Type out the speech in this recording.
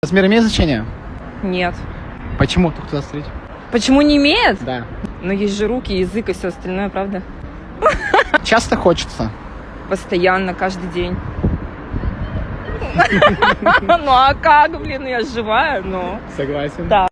Размер имеет значение? Нет. Почему? Только туда смотреть. Почему не имеет? Да. Но есть же руки, язык и все остальное, правда? Часто хочется. Постоянно, каждый день. Ну а как, блин, я живая, но... Согласен. Да.